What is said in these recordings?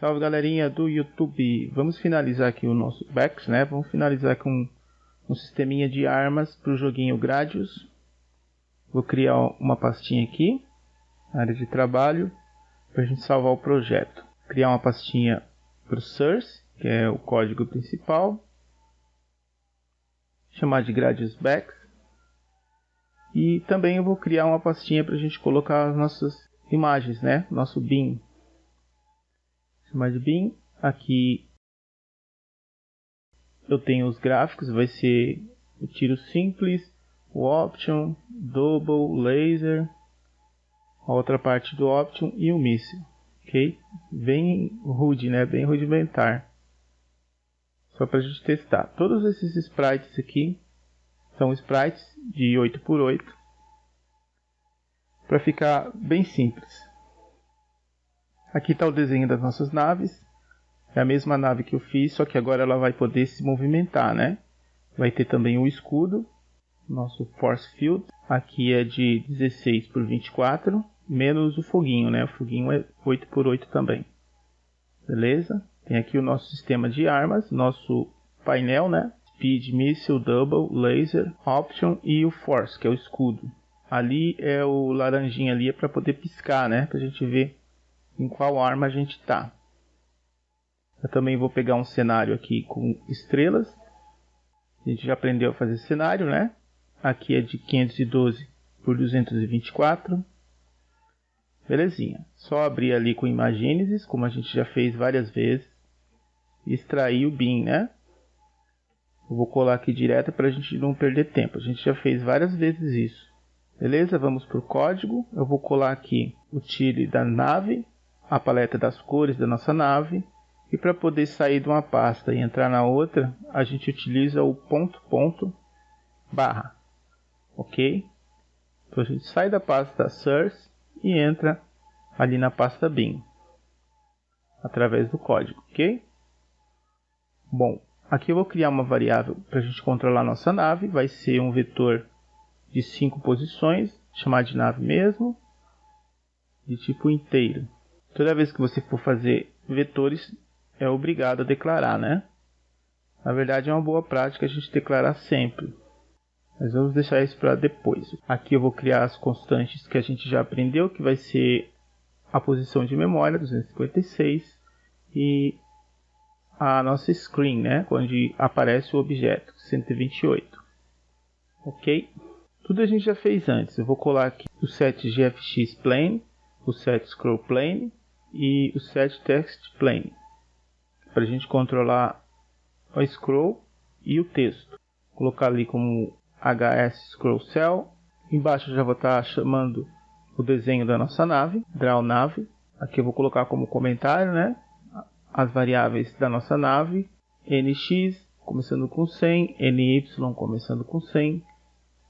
Salve galerinha do YouTube. Vamos finalizar aqui o nosso Bex, né? Vamos finalizar com um sisteminha de armas para o joguinho Gradius. Vou criar uma pastinha aqui, área de trabalho, para a gente salvar o projeto. Criar uma pastinha para o source, que é o código principal. Chamar de Gradius Bex. E também eu vou criar uma pastinha para a gente colocar as nossas imagens, né? Nosso bin de bin. Aqui eu tenho os gráficos, vai ser o tiro simples, o option, double, laser, a outra parte do option e o míssil, ok? Bem rude, né? Bem rudimentar. Só para a gente testar. Todos esses sprites aqui são sprites de 8x8 para ficar bem simples. Aqui está o desenho das nossas naves. É a mesma nave que eu fiz, só que agora ela vai poder se movimentar, né? Vai ter também o escudo, nosso force field. Aqui é de 16 por 24, menos o foguinho, né? O foguinho é 8 por 8 também. Beleza? Tem aqui o nosso sistema de armas, nosso painel, né? Speed, Missile, Double, Laser, Option e o Force, que é o escudo. Ali é o laranjinha ali é para poder piscar, né? Para a gente ver em qual arma a gente está. Eu também vou pegar um cenário aqui com estrelas. A gente já aprendeu a fazer cenário, né? Aqui é de 512 por 224. Belezinha. Só abrir ali com Imagenesis, como a gente já fez várias vezes. Extrair o bin, né? Eu vou colar aqui direto para a gente não perder tempo. A gente já fez várias vezes isso. Beleza? Vamos para o código. Eu vou colar aqui o tile da nave a paleta das cores da nossa nave e para poder sair de uma pasta e entrar na outra, a gente utiliza o ponto ponto barra, ok? Então a gente sai da pasta source e entra ali na pasta bin através do código, ok? Bom, aqui eu vou criar uma variável para a gente controlar nossa nave, vai ser um vetor de cinco posições, chamar de nave mesmo, de tipo inteiro. Toda vez que você for fazer vetores, é obrigado a declarar, né? Na verdade, é uma boa prática a gente declarar sempre. Mas vamos deixar isso para depois. Aqui eu vou criar as constantes que a gente já aprendeu, que vai ser a posição de memória, 256, e a nossa screen, né? Onde aparece o objeto, 128. Ok? Tudo a gente já fez antes. Eu vou colar aqui o set GFX Plane, o set Scroll Plane, e o set text plane para a gente controlar o scroll e o texto. Vou colocar ali como HS scroll cell. Embaixo já vou estar chamando o desenho da nossa nave, draw nave. Aqui eu vou colocar como comentário, né, as variáveis da nossa nave, nx começando com 100, ny começando com 100,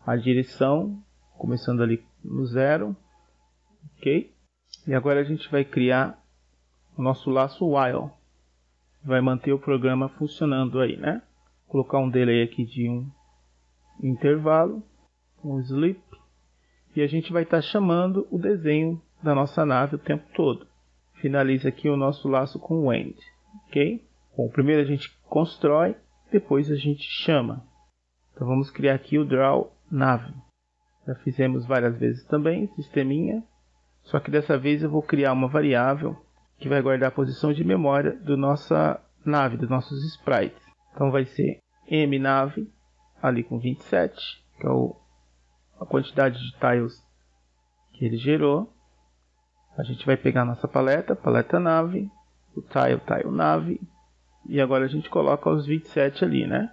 a direção começando ali no zero, ok? E agora a gente vai criar o nosso laço while. Vai manter o programa funcionando aí, né? Colocar um delay aqui de um intervalo, um sleep. E a gente vai estar tá chamando o desenho da nossa nave o tempo todo. Finaliza aqui o nosso laço com o end, ok? Bom, primeiro a gente constrói, depois a gente chama. Então vamos criar aqui o draw nave. Já fizemos várias vezes também, sisteminha. Só que dessa vez eu vou criar uma variável que vai guardar a posição de memória da nossa nave, dos nossos sprites. Então vai ser mnave ali com 27, que é o, a quantidade de tiles que ele gerou. A gente vai pegar nossa paleta, paleta nave, o tile, tile nave, e agora a gente coloca os 27 ali, né?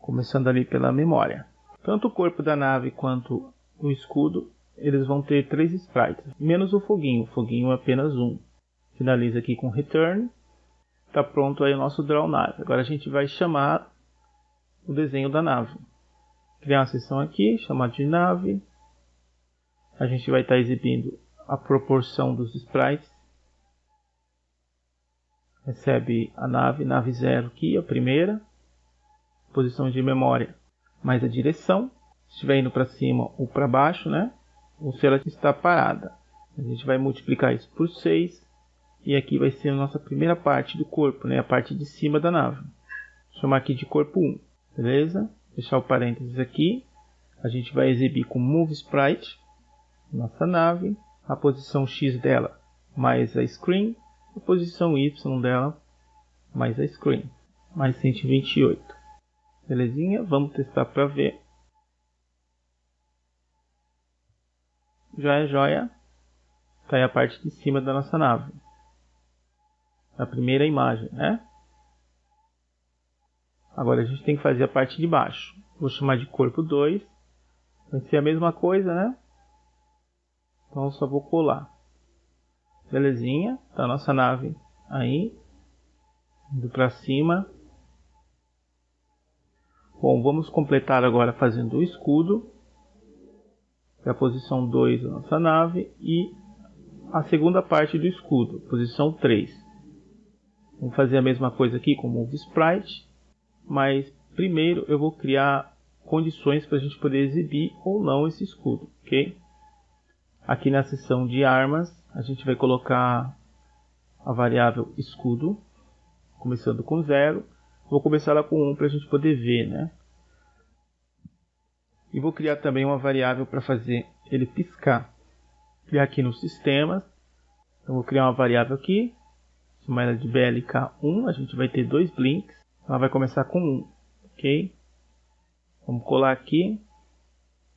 Começando ali pela memória. Tanto o corpo da nave quanto o escudo eles vão ter três sprites, menos o foguinho, o foguinho é apenas um. Finaliza aqui com return. Está pronto aí o nosso draw nave. Agora a gente vai chamar o desenho da nave. Criar uma seção aqui, chamar de nave. A gente vai estar tá exibindo a proporção dos sprites. Recebe a nave, nave 0 aqui, a primeira. Posição de memória mais a direção. Se estiver indo para cima ou para baixo, né? Ou se ela está parada. A gente vai multiplicar isso por 6 e aqui vai ser a nossa primeira parte do corpo, né? a parte de cima da nave. Vou chamar aqui de corpo 1, beleza? Deixar o parênteses aqui. A gente vai exibir com Move Sprite, nossa nave, a posição X dela mais a screen, a posição Y dela mais a screen, mais 128. Belezinha? Vamos testar para ver. Joia, joia. Está aí a parte de cima da nossa nave a primeira imagem, né? Agora a gente tem que fazer a parte de baixo. Vou chamar de corpo 2. Vai ser a mesma coisa, né? Então eu só vou colar. Belezinha. Tá a nossa nave aí. Indo para cima. Bom, vamos completar agora fazendo o escudo. É a posição 2 da nossa nave. E a segunda parte do escudo, posição 3. Vamos fazer a mesma coisa aqui com o Move Sprite, mas primeiro eu vou criar condições para a gente poder exibir ou não esse escudo, ok? Aqui na seção de armas, a gente vai colocar a variável escudo, começando com zero. Vou começar lá com 1 um para a gente poder ver, né? E vou criar também uma variável para fazer ele piscar. Criar aqui no sistemas. Então vou criar uma variável aqui, chamar ela de BLK1, a gente vai ter dois blinks. Ela vai começar com 1, ok? Vamos colar aqui.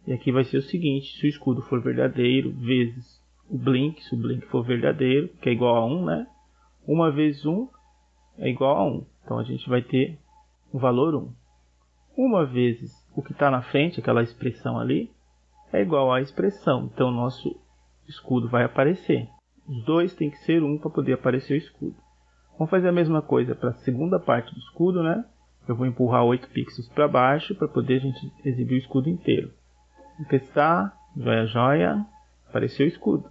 E aqui vai ser o seguinte, se o escudo for verdadeiro, vezes o blink, se o blink for verdadeiro, que é igual a 1, né? 1 vezes 1 é igual a 1. Então a gente vai ter o valor 1. 1 vezes o que está na frente, aquela expressão ali, é igual à expressão. Então o nosso escudo vai aparecer. Os dois tem que ser um para poder aparecer o escudo. Vamos fazer a mesma coisa para a segunda parte do escudo, né? Eu vou empurrar 8 pixels para baixo para poder a gente exibir o escudo inteiro. Vou testar, joia, joia, apareceu o escudo.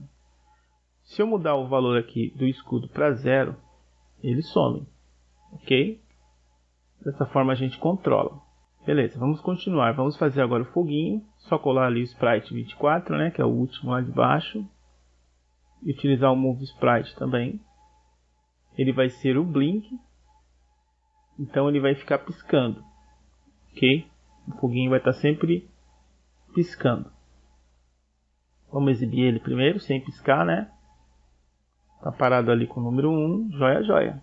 Se eu mudar o valor aqui do escudo para zero, ele some, ok? Dessa forma a gente controla. Beleza, vamos continuar. Vamos fazer agora o foguinho. Só colar ali o Sprite 24, né, que é o último lá de baixo e utilizar o Move Sprite também. Ele vai ser o Blink, então ele vai ficar piscando, ok? O foguinho vai estar sempre piscando. Vamos exibir ele primeiro, sem piscar, né? Tá parado ali com o número 1, joia, joia.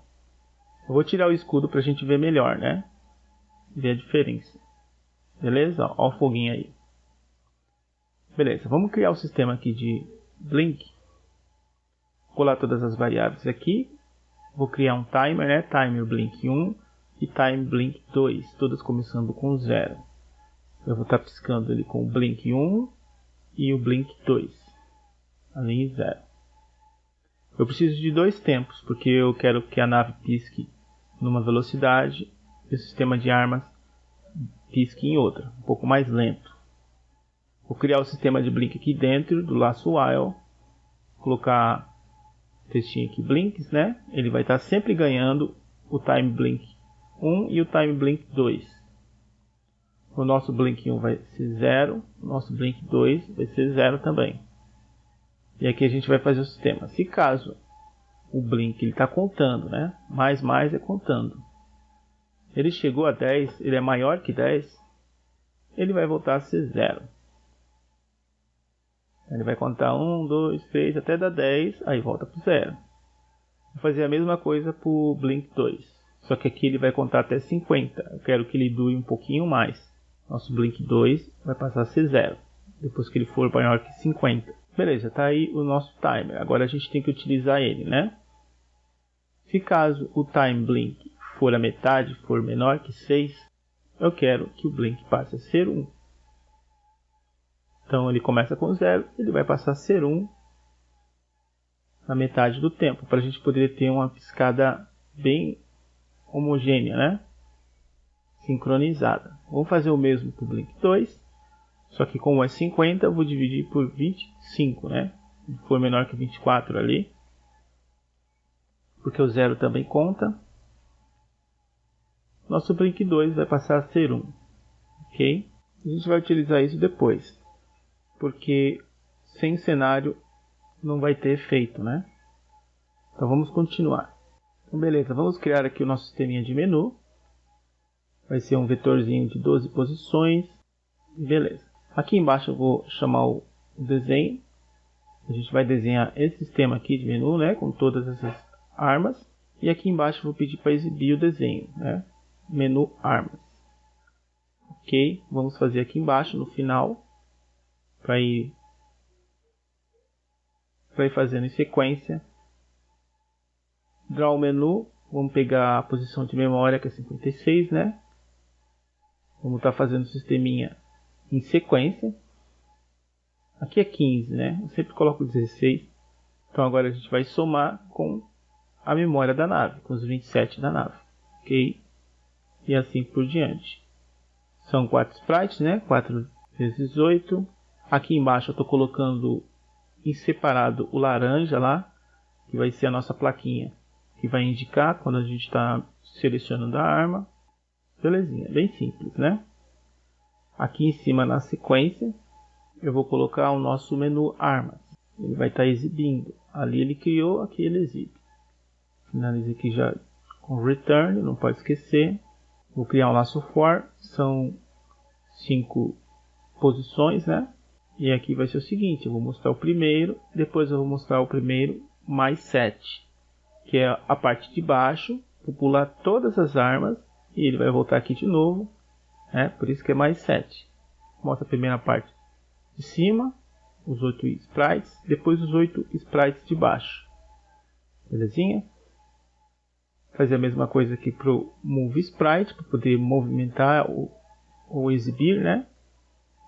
Eu vou tirar o escudo para a gente ver melhor, né? Ver a diferença. Beleza? Olha o foguinho aí. Beleza, vamos criar o sistema aqui de Blink colar todas as variáveis aqui. Vou criar um timer, né? Timer blink 1 e time blink 2, todas começando com 0. Eu vou estar tá piscando ele com o blink 1 e o blink 2, além de 0. Eu preciso de dois tempos, porque eu quero que a nave pisque numa velocidade e o sistema de armas pisque em outra, um pouco mais lento. Vou criar o sistema de blink aqui dentro do laço while, colocar textinho aqui, blinks, né? Ele vai estar sempre ganhando o time blink 1 e o time blink 2. O nosso blink 1 vai ser 0, o nosso blink 2 vai ser 0 também. E aqui a gente vai fazer o sistema. Se caso o blink ele está contando, né? Mais mais é contando. Ele chegou a 10, ele é maior que 10, ele vai voltar a ser 0. Ele vai contar 1, 2, 3 até dar 10, aí volta para zero. Vou fazer a mesma coisa para o Blink 2. Só que aqui ele vai contar até 50. Eu quero que ele dure um pouquinho mais. Nosso Blink 2 vai passar a ser zero. Depois que ele for maior que 50. Beleza, está aí o nosso timer. Agora a gente tem que utilizar ele, né? Se caso o time blink for a metade, for menor que 6, eu quero que o blink passe a ser 1. Então ele começa com 0, ele vai passar a ser 1 um na metade do tempo, para a gente poder ter uma piscada bem homogênea, né? sincronizada. Vou fazer o mesmo para o Blink 2, só que como é 50, eu vou dividir por 25, né? Se for menor que 24 ali, porque o zero também conta. Nosso Blink 2 vai passar a ser 1, ok? A gente vai utilizar isso depois porque sem cenário não vai ter efeito, né? Então vamos continuar. Então beleza, vamos criar aqui o nosso sisteminha de menu. Vai ser um vetorzinho de 12 posições. Beleza. Aqui embaixo eu vou chamar o desenho. A gente vai desenhar esse sistema aqui de menu, né, com todas essas armas. E aqui embaixo eu vou pedir para exibir o desenho, né? Menu armas. Ok, vamos fazer aqui embaixo no final para ir para ir fazendo em sequência. Draw menu, vamos pegar a posição de memória que é 56, né? Vamos estar tá fazendo o sisteminha em sequência. Aqui é 15, né? Eu sempre coloco 16. Então agora a gente vai somar com a memória da nave, com os 27 da nave. Ok? E assim por diante. São 4 sprites, né? 4 vezes 8. Aqui embaixo eu estou colocando em separado o laranja lá, que vai ser a nossa plaquinha, que vai indicar quando a gente está selecionando a arma. Belezinha, bem simples, né? Aqui em cima na sequência, eu vou colocar o nosso menu armas. Ele vai estar tá exibindo. Ali ele criou, aqui ele exibe. Finalize aqui já com return, não pode esquecer. Vou criar um laço for, são cinco posições, né? E aqui vai ser o seguinte, eu vou mostrar o primeiro, depois eu vou mostrar o primeiro mais 7, que é a parte de baixo, vou pular todas as armas e ele vai voltar aqui de novo, né? Por isso que é mais 7. Mostra a primeira parte de cima, os oito sprites, depois os oito sprites de baixo. Belezinha? Fazer a mesma coisa aqui para o Move Sprite, para poder movimentar ou, ou exibir, né?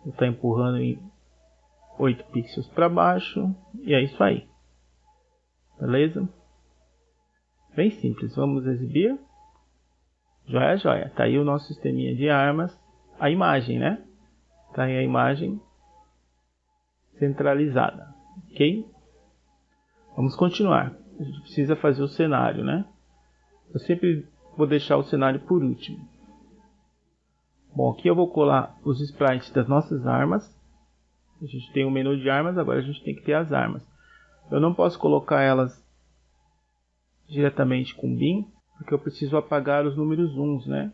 Vou estar tá empurrando em 8 pixels para baixo e é isso aí. Beleza? Bem simples, vamos exibir. Joia, joia. Tá aí o nosso sisteminha de armas, a imagem, né? Tá aí a imagem centralizada, ok? Vamos continuar. A gente precisa fazer o cenário, né? Eu sempre vou deixar o cenário por último. Bom, aqui eu vou colar os sprites das nossas armas. A gente tem o um menu de armas, agora a gente tem que ter as armas. Eu não posso colocar elas diretamente com bin, porque eu preciso apagar os números uns, né?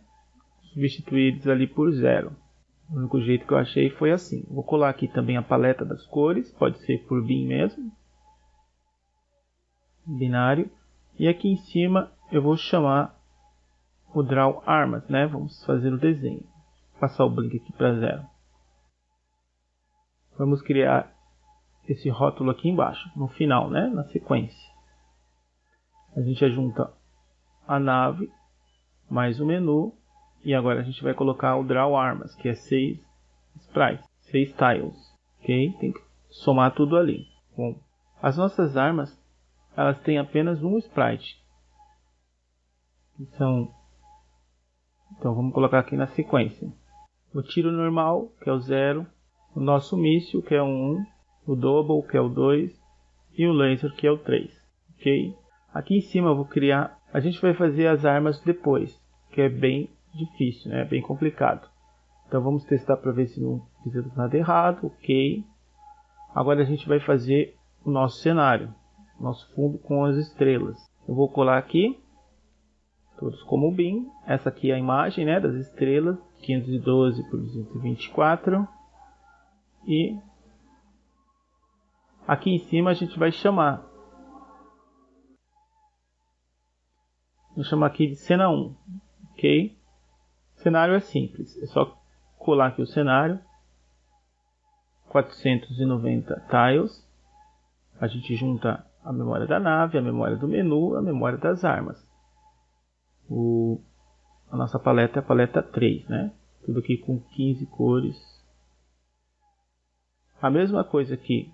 Substituir eles ali por zero. O único jeito que eu achei foi assim. Vou colar aqui também a paleta das cores, pode ser por bin mesmo. Binário. E aqui em cima eu vou chamar o draw armas, né? Vamos fazer o desenho. Vou passar o blink aqui para zero. Vamos criar esse rótulo aqui embaixo, no final, né? Na sequência. A gente junta a nave mais o menu e agora a gente vai colocar o draw armas, que é 6 sprites, 6 tiles, ok? Tem que somar tudo ali. Bom, as nossas armas elas têm apenas um sprite, são então vamos colocar aqui na sequência. O tiro normal que é o 0 o nosso míssil que é o 1 o double que é o 2 e o laser que é o 3 ok? Aqui em cima eu vou criar a gente vai fazer as armas depois que é bem difícil né? Bem complicado. Então vamos testar para ver se não fizemos nada errado ok? Agora a gente vai fazer o nosso cenário nosso fundo com as estrelas. Eu vou colar aqui todos como bin. Essa aqui é a imagem né, das estrelas, 512 por 224. E aqui em cima a gente vai chamar. Vou chamar aqui de cena 1, ok? O cenário é simples, é só colar aqui o cenário. 490 tiles. A gente junta a memória da nave, a memória do menu, a memória das armas o, a nossa paleta é a paleta 3, né? Tudo aqui com 15 cores. A mesma coisa aqui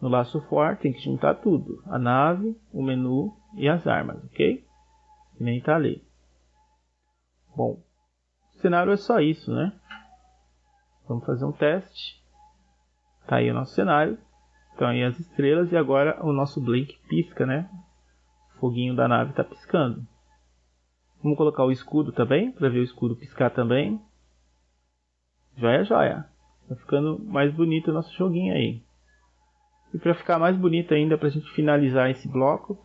no laço for, tem que juntar tudo. A nave, o menu e as armas, ok? Que nem tá ali. Bom, o cenário é só isso, né? Vamos fazer um teste. Tá aí o nosso cenário. Então aí as estrelas e agora o nosso blink pisca, né? O foguinho da nave está piscando. Vamos colocar o escudo também, para ver o escudo piscar também. Joia, joia. Tá ficando mais bonito o nosso joguinho aí. E para ficar mais bonito ainda, para a gente finalizar esse bloco,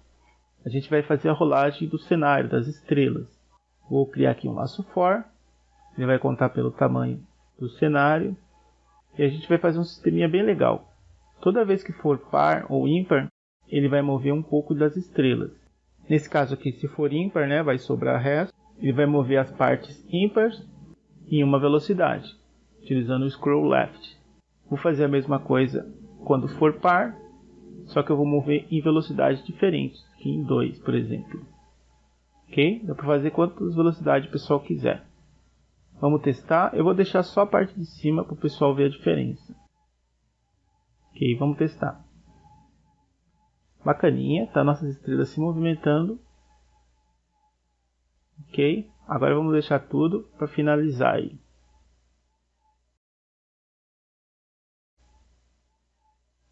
a gente vai fazer a rolagem do cenário, das estrelas. Vou criar aqui um laço for, ele vai contar pelo tamanho do cenário e a gente vai fazer um sisteminha bem legal. Toda vez que for par ou ímpar, ele vai mover um pouco das estrelas. Nesse caso aqui, se for ímpar, né, vai sobrar resto. Ele vai mover as partes ímpares em uma velocidade, utilizando o scroll left. Vou fazer a mesma coisa quando for par, só que eu vou mover em velocidades diferentes, aqui em 2, por exemplo. Ok? Dá para fazer quantas velocidades o pessoal quiser. Vamos testar. Eu vou deixar só a parte de cima para o pessoal ver a diferença. Ok, vamos testar. Bacaninha, tá nossas estrelas se movimentando. Ok, agora vamos deixar tudo para finalizar aí.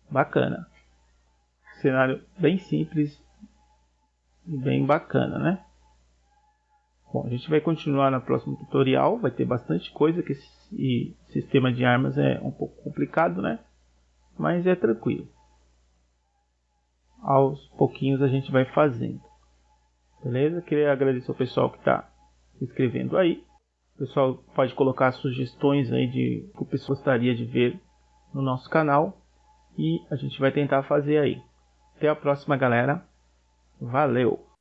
Bacana. Cenário bem simples e bem bacana, né? Bom, a gente vai continuar no próximo tutorial, vai ter bastante coisa, que esse sistema de armas é um pouco complicado, né? Mas é tranquilo. Aos pouquinhos a gente vai fazendo. Beleza? Queria agradecer ao pessoal que está se inscrevendo aí. O pessoal pode colocar sugestões aí de o que o pessoal gostaria de ver no nosso canal. E a gente vai tentar fazer aí. Até a próxima, galera. Valeu!